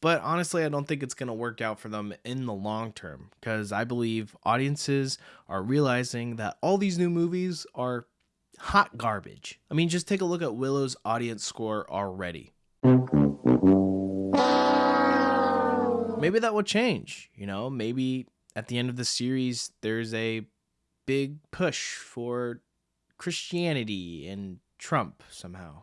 But honestly, I don't think it's going to work out for them in the long term because I believe audiences are realizing that all these new movies are hot garbage. I mean, just take a look at Willow's audience score already. Maybe that will change, you know? Maybe at the end of the series, there's a big push for Christianity and Trump somehow.